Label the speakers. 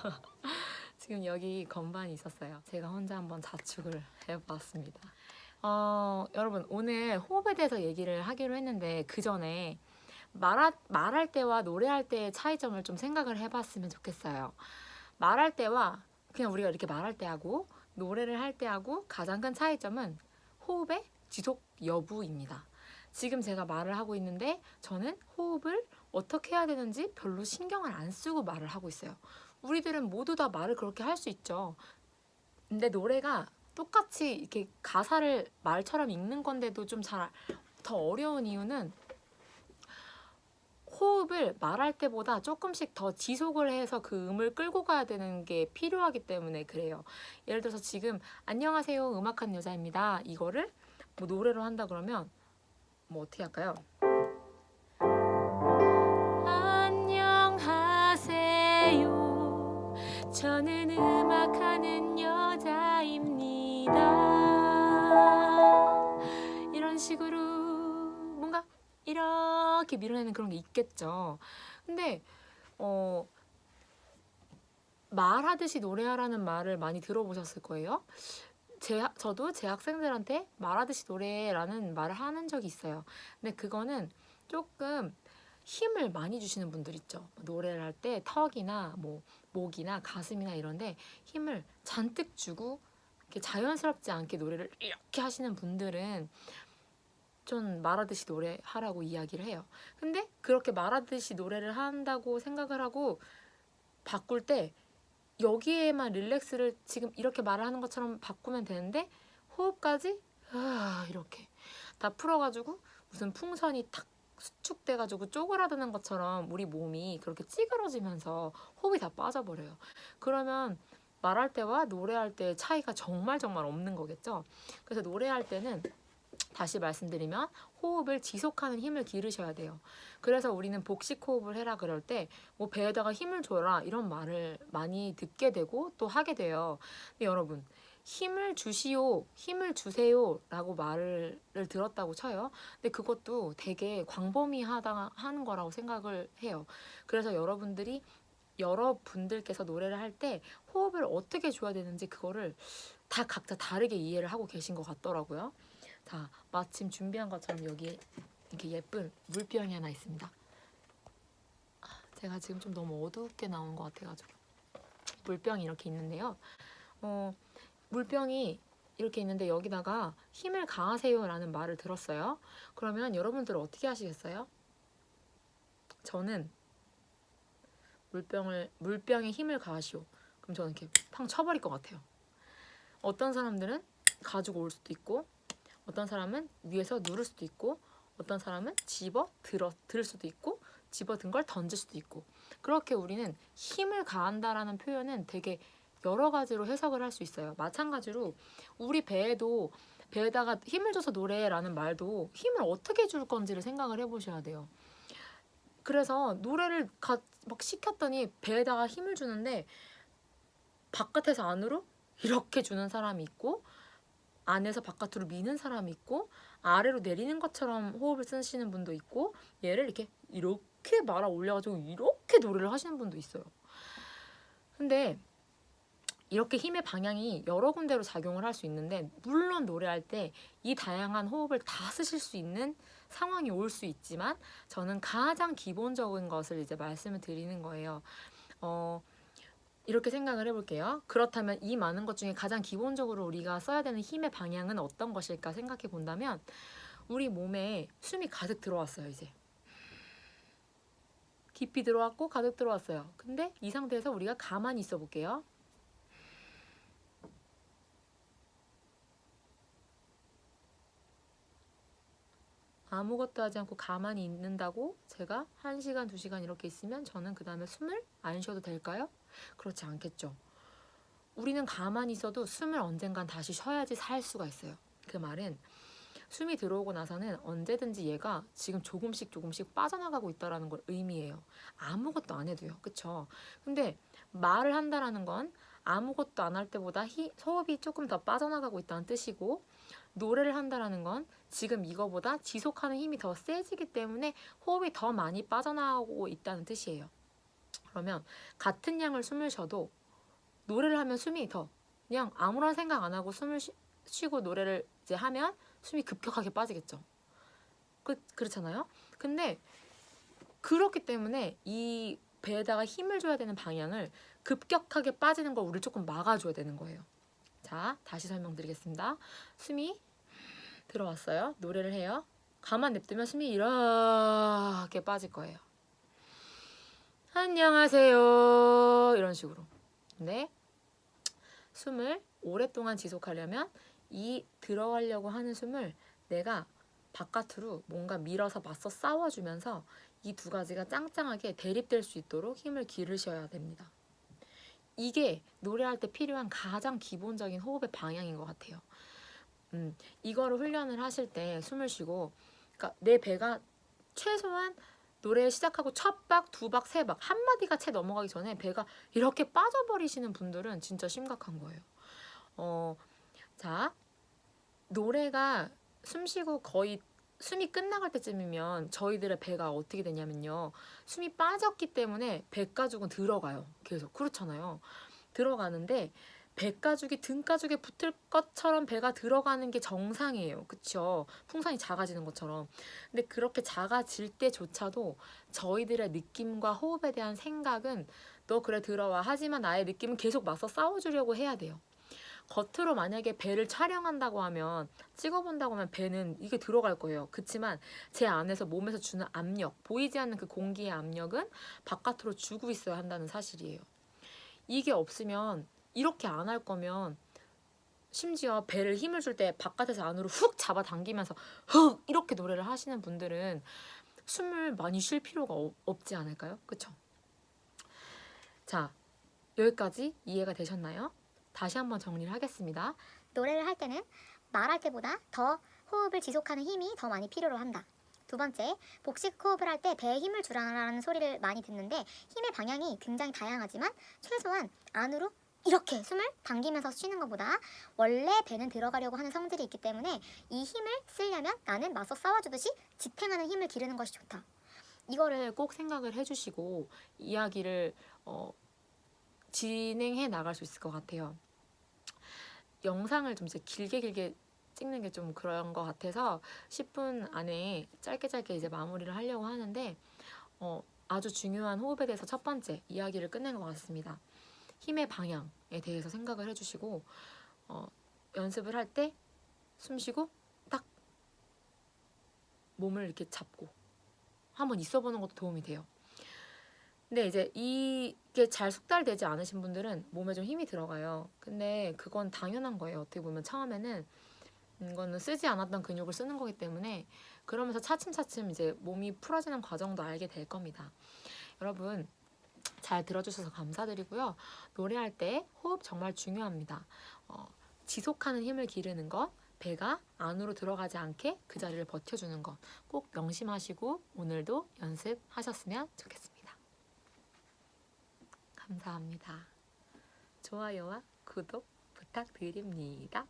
Speaker 1: 지금 여기 건반이 있었어요. 제가 혼자 한번 자축을 해봤습니다. 어, 여러분 오늘 호흡에 대해서 얘기를 하기로 했는데 그 전에 말하, 말할 때와 노래할 때의 차이점을 좀 생각을 해봤으면 좋겠어요. 말할 때와 그냥 우리가 이렇게 말할 때 하고 노래를 할 때 하고 가장 큰 차이점은 호흡의 지속 여부입니다. 지금 제가 말을 하고 있는데 저는 호흡을 어떻게 해야 되는지 별로 신경을 안 쓰고 말을 하고 있어요. 우리들은 모두 다 말을 그렇게 할 수 있죠. 근데 노래가 똑같이 이렇게 가사를 말처럼 읽는 건데도 좀 잘 더 어려운 이유는 호흡을 말할 때보다 조금씩 더 지속을 해서 그 음을 끌고 가야 되는 게 필요하기 때문에 그래요. 예를 들어서 지금 안녕하세요 음악하는 여자입니다. 이거를 뭐 노래로 한다 그러면 뭐 어떻게 할까요? 저는 음악하는 여자입니다. 이런 식으로 뭔가 이렇게 밀어내는 그런 게 있겠죠. 근데 어 말하듯이 노래하라는 말을 많이 들어보셨을 거예요. 제, 저도 제 학생들한테 말하듯이 노래라는 말을 하는 적이 있어요. 근데 그거는 조금 힘을 많이 주시는 분들 있죠. 노래를 할 때 턱이나 뭐 목이나 가슴이나 이런데 힘을 잔뜩 주고 이렇게 자연스럽지 않게 노래를 이렇게 하시는 분들은 좀 말하듯이 노래하라고 이야기를 해요. 근데 그렇게 말하듯이 노래를 한다고 생각을 하고 바꿀 때 여기에만 릴렉스를 지금 이렇게 말을 하는 것처럼 바꾸면 되는데 호흡까지 아, 이렇게 다 풀어가지고 무슨 풍선이 탁 수축돼가지고 쪼그라드는 것처럼 우리 몸이 그렇게 찌그러지면서 호흡이 다 빠져버려요. 그러면 말할 때와 노래할 때의 차이가 정말 정말 없는 거겠죠. 그래서 노래할 때는 다시 말씀드리면 호흡을 지속하는 힘을 기르셔야 돼요. 그래서 우리는 복식 호흡을 해라 그럴 때 뭐 배에다가 힘을 줘라 이런 말을 많이 듣게 되고 또 하게 돼요. 근데 여러분 힘을 주시오, 힘을 주세요 라고 말을 들었다고 쳐요. 근데 그것도 되게 광범위하다 하는 거라고 생각을 해요. 그래서 여러분들이 여러분들께서 노래를 할 때 호흡을 어떻게 줘야 되는지 그거를 다 각자 다르게 이해를 하고 계신 것 같더라고요. 자, 마침 준비한 것처럼 여기 이렇게 예쁜 물병이 하나 있습니다. 아, 제가 지금 좀 너무 어둡게 나온 것 같아가지고 물병이 이렇게 있는데요. 어, 물병이 이렇게 있는데 여기다가 힘을 가하세요 라는 말을 들었어요. 그러면 여러분들은 어떻게 하시겠어요? 저는 물병을 물병에 힘을 가하시오. 그럼 저는 이렇게 팡 쳐버릴 것 같아요. 어떤 사람들은 가지고 올 수도 있고 어떤 사람은 위에서 누를 수도 있고 어떤 사람은 집어 들어 들 수도 있고 집어 든 걸 던질 수도 있고 그렇게 우리는 힘을 가한다라는 표현은 되게 여러 가지로 해석을 할 수 있어요. 마찬가지로 우리 배에도 배에다가 힘을 줘서 노래라는 말도 힘을 어떻게 줄 건지를 생각을 해보셔야 돼요. 그래서 노래를 가, 막 시켰더니 배에다가 힘을 주는데 바깥에서 안으로 이렇게 주는 사람이 있고 안에서 바깥으로 미는 사람이 있고 아래로 내리는 것처럼 호흡을 쓰시는 분도 있고 얘를 이렇게 이렇게 말아 올려가지고 이렇게 노래를 하시는 분도 있어요. 근데 이렇게 힘의 방향이 여러 군데로 작용을 할 수 있는데 물론 노래할 때 이 다양한 호흡을 다 쓰실 수 있는 상황이 올 수 있지만 저는 가장 기본적인 것을 이제 말씀을 드리는 거예요. 어, 이렇게 생각을 해볼게요. 그렇다면 이 많은 것 중에 가장 기본적으로 우리가 써야 되는 힘의 방향은 어떤 것일까 생각해 본다면 우리 몸에 숨이 가득 들어왔어요, 이제. 깊이 들어왔고 가득 들어왔어요. 근데 이 상태에서 우리가 가만히 있어 볼게요. 아무것도 하지 않고 가만히 있는다고 제가 1시간, 2시간 이렇게 있으면 저는 그 다음에 숨을 안 쉬어도 될까요? 그렇지 않겠죠. 우리는 가만히 있어도 숨을 언젠간 다시 쉬어야지 살 수가 있어요. 그 말은 숨이 들어오고 나서는 언제든지 얘가 지금 조금씩 조금씩 빠져나가고 있다는 걸 의미해요. 아무것도 안 해도요. 그쵸? 근데 말을 한다라는 건 아무것도 안 할 때보다 히, 호흡이 조금 더 빠져나가고 있다는 뜻이고 노래를 한다라는 건 지금 이거보다 지속하는 힘이 더 세지기 때문에 호흡이 더 많이 빠져나오고 있다는 뜻이에요. 그러면 같은 양을 숨을 쉬어도 노래를 하면 숨이 더 그냥 아무런 생각 안 하고 숨을 쉬, 쉬고 노래를 이제 하면 숨이 급격하게 빠지겠죠. 그, 그렇잖아요. 근데 그렇기 때문에 이 배에다가 힘을 줘야 되는 방향을 급격하게 빠지는 걸 우리 조금 막아줘야 되는 거예요. 자, 다시 설명드리겠습니다. 숨이 들어왔어요. 노래를 해요. 가만 냅두면 숨이 이렇게 빠질 거예요. 안녕하세요. 이런 식으로. 근데 숨을 오랫동안 지속하려면 이 들어가려고 하는 숨을 내가 바깥으로 뭔가 밀어서 맞서 싸워주면서 이 두 가지가 짱짱하게 대립될 수 있도록 힘을 기르셔야 됩니다. 이게 노래할 때 필요한 가장 기본적인 호흡의 방향인 것 같아요. 음, 이거를 훈련을 하실 때 숨을 쉬고, 그러니까 내 배가 최소한 노래 시작하고 첫 박, 두 박, 세 박, 한 마디가 채 넘어가기 전에 배가 이렇게 빠져버리시는 분들은 진짜 심각한 거예요. 어, 자, 노래가 숨 쉬고 거의 숨이 끝나갈 때쯤이면 저희들의 배가 어떻게 되냐면요. 숨이 빠졌기 때문에 배가죽은 들어가요. 계속. 그렇잖아요. 들어가는데 배가죽이 등가죽에 붙을 것처럼 배가 들어가는 게 정상이에요. 그쵸? 풍선이 작아지는 것처럼. 근데 그렇게 작아질 때조차도 저희들의 느낌과 호흡에 대한 생각은 너 그래 들어와. 하지만 나의 느낌은 계속 맞서 싸워주려고 해야 돼요. 겉으로 만약에 배를 촬영한다고 하면 찍어본다고 하면 배는 이게 들어갈 거예요. 그렇지만 제 안에서 몸에서 주는 압력, 보이지 않는 그 공기의 압력은 바깥으로 주고 있어야 한다는 사실이에요. 이게 없으면 이렇게 안 할 거면 심지어 배를 힘을 줄 때 바깥에서 안으로 훅 잡아당기면서 훅 이렇게 노래를 하시는 분들은 숨을 많이 쉴 필요가 없- 없지 않을까요? 그쵸? 자, 여기까지 이해가 되셨나요? 다시 한번 정리를 하겠습니다.
Speaker 2: 노래를 할 때는 말할 때보다 더 호흡을 지속하는 힘이 더 많이 필요로 한다. 두 번째, 복식 호흡을 할 때 배에 힘을 주라는 소리를 많이 듣는데 힘의 방향이 굉장히 다양하지만 최소한 안으로 이렇게 숨을 당기면서 쉬는 것보다 원래 배는 들어가려고 하는 성질이 있기 때문에 이 힘을 쓰려면 나는 맞서 싸워주듯이 지탱하는 힘을 기르는 것이 좋다.
Speaker 1: 이거를 꼭 생각을 해주시고 이야기를 어, 진행해 나갈 수 있을 것 같아요. 영상을 좀 이제 길게 길게 찍는 게 좀 그런 것 같아서 10분 안에 짧게 짧게 이제 마무리를 하려고 하는데 어, 아주 중요한 호흡에 대해서 첫 번째 이야기를 끝낸 것 같습니다. 힘의 방향에 대해서 생각을 해주시고 어, 연습을 할 때 숨 쉬고 딱 몸을 이렇게 잡고 한번 있어보는 것도 도움이 돼요. 근데 이제 이게 잘 숙달되지 않으신 분들은 몸에 좀 힘이 들어가요. 근데 그건 당연한 거예요. 어떻게 보면 처음에는 이거는 쓰지 않았던 근육을 쓰는 거기 때문에 그러면서 차츰차츰 이제 몸이 풀어지는 과정도 알게 될 겁니다. 여러분 잘 들어주셔서 감사드리고요. 노래할 때 호흡 정말 중요합니다. 어, 지속하는 힘을 기르는 것, 배가 안으로 들어가지 않게 그 자리를 버텨주는 것 꼭 명심하시고 오늘도 연습하셨으면 좋겠습니다. 감사합니다. 좋아요와 구독 부탁드립니다.